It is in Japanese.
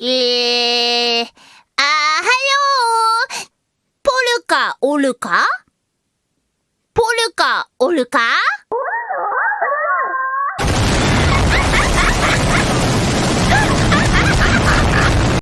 えー、あはよー。ポルカおるか？ポルカおるか？